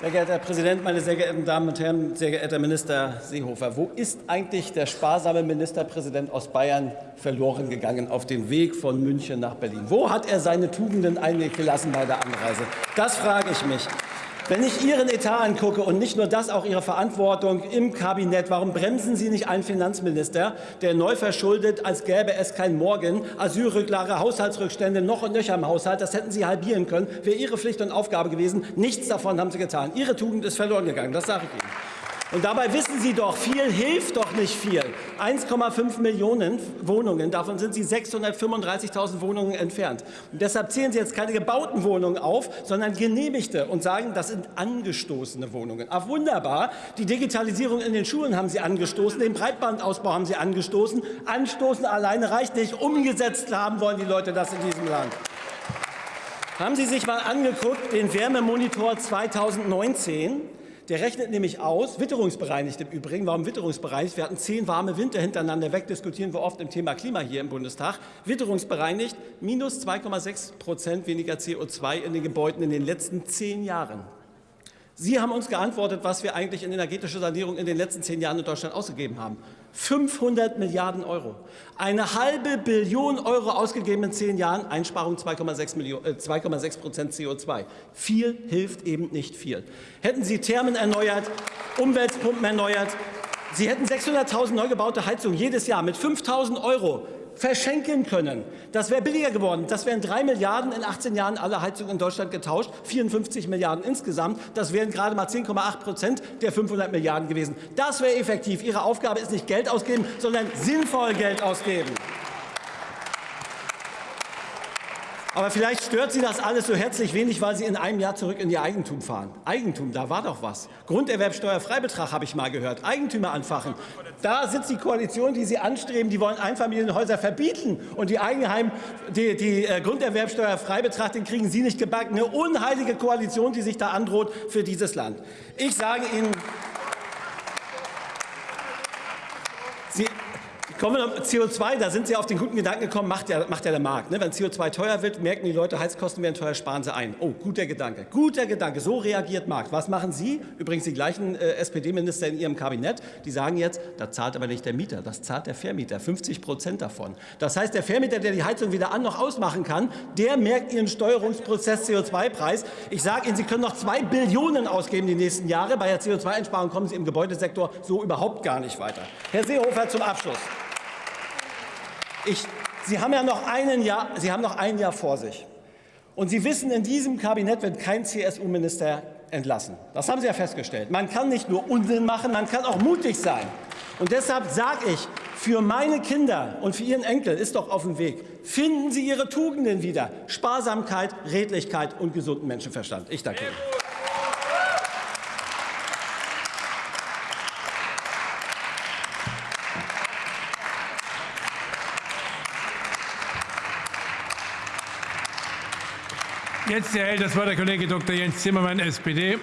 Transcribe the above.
Sehr geehrter Herr Präsident, meine sehr geehrten Damen und Herren, sehr geehrter Minister Seehofer, wo ist eigentlich der sparsame Ministerpräsident aus Bayern verloren gegangen auf dem Weg von München nach Berlin? Wo hat er seine Tugenden eigentlich gelassen bei der Anreise? Das frage ich mich. Wenn ich Ihren Etat angucke und nicht nur das, auch Ihre Verantwortung im Kabinett, warum bremsen Sie nicht einen Finanzminister, der neu verschuldet, als gäbe es kein Morgen, Asylrücklage, Haushaltsrückstände noch und nöcher im Haushalt, das hätten Sie halbieren können, wäre Ihre Pflicht und Aufgabe gewesen. Nichts davon haben Sie getan. Ihre Tugend ist verloren gegangen, das sage ich Ihnen. Und dabei wissen Sie doch, viel hilft doch nicht viel. 1,5 Millionen Wohnungen, davon sind Sie 635.000 Wohnungen entfernt. Und deshalb zählen Sie jetzt keine gebauten Wohnungen auf, sondern genehmigte und sagen, das sind angestoßene Wohnungen. Ach wunderbar, die Digitalisierung in den Schulen haben Sie angestoßen, den Breitbandausbau haben Sie angestoßen. Anstoßen alleine reicht nicht, umgesetzt haben wollen die Leute das in diesem Land. Haben Sie sich mal angeguckt, den Wärmemonitor 2019? Der rechnet nämlich aus, witterungsbereinigt im Übrigen. Warum witterungsbereinigt? Wir hatten zehn warme Winter hintereinander weg, diskutieren wir oft im Thema Klima hier im Bundestag. Witterungsbereinigt, minus 2,6 Prozent weniger CO2 in den Gebäuden in den letzten zehn Jahren. Sie haben uns geantwortet, was wir eigentlich in energetische Sanierung in den letzten zehn Jahren in Deutschland ausgegeben haben. 500 Milliarden Euro. Eine halbe Billion Euro ausgegeben in zehn Jahren, Einsparung 2,6 äh, Prozent CO2. Viel hilft eben nicht viel. Hätten Sie Thermen erneuert, Umweltpumpen erneuert, Sie hätten 600.000 neu gebaute Heizungen jedes Jahr mit 5.000 Euro verschenken können. Das wäre billiger geworden. Das wären drei Milliarden in 18 Jahren alle Heizungen in Deutschland getauscht, 54 Milliarden insgesamt. Das wären gerade mal 10,8 Prozent der 500 Milliarden gewesen. Das wäre effektiv. Ihre Aufgabe ist nicht Geld ausgeben, sondern sinnvoll Geld ausgeben. Aber vielleicht stört Sie das alles so herzlich wenig, weil Sie in einem Jahr zurück in Ihr Eigentum fahren. Eigentum, da war doch was. Grunderwerbsteuerfreibetrag habe ich mal gehört. Eigentümer anfachen. Da sitzt die Koalition, die Sie anstreben. Die wollen Einfamilienhäuser verbieten. Und die Eigenheim, die, die äh, Grunderwerbsteuerfreibetrag, den kriegen Sie nicht gebacken. Eine unheilige Koalition, die sich da androht für dieses Land. Ich sage Ihnen, Sie, Kommen wir zum CO2, da sind Sie auf den guten Gedanken gekommen, macht ja, macht ja der Markt. Ne? Wenn CO2 teuer wird, merken die Leute, Heizkosten werden teuer, sparen sie ein. Oh, guter Gedanke, guter Gedanke, so reagiert Markt. Was machen Sie? Übrigens die gleichen äh, SPD-Minister in Ihrem Kabinett, die sagen jetzt, da zahlt aber nicht der Mieter, das zahlt der Vermieter, 50 Prozent davon. Das heißt, der Vermieter, der die Heizung weder an noch ausmachen kann, der merkt Ihren Steuerungsprozess CO2-Preis. Ich sage Ihnen, Sie können noch zwei Billionen ausgeben die nächsten Jahre. Bei der CO2-Einsparung kommen Sie im Gebäudesektor so überhaupt gar nicht weiter. Herr Seehofer zum Abschluss. Ich, Sie haben ja noch, einen Jahr, Sie haben noch ein Jahr vor sich. Und Sie wissen, in diesem Kabinett wird kein CSU-Minister entlassen. Das haben Sie ja festgestellt. Man kann nicht nur Unsinn machen, man kann auch mutig sein. Und deshalb sage ich, für meine Kinder und für Ihren Enkel ist doch auf dem Weg. Finden Sie Ihre Tugenden wieder. Sparsamkeit, Redlichkeit und gesunden Menschenverstand. Ich danke Ihnen. Jetzt erhält das Wort der Kollege Dr. Jens Zimmermann, SPD.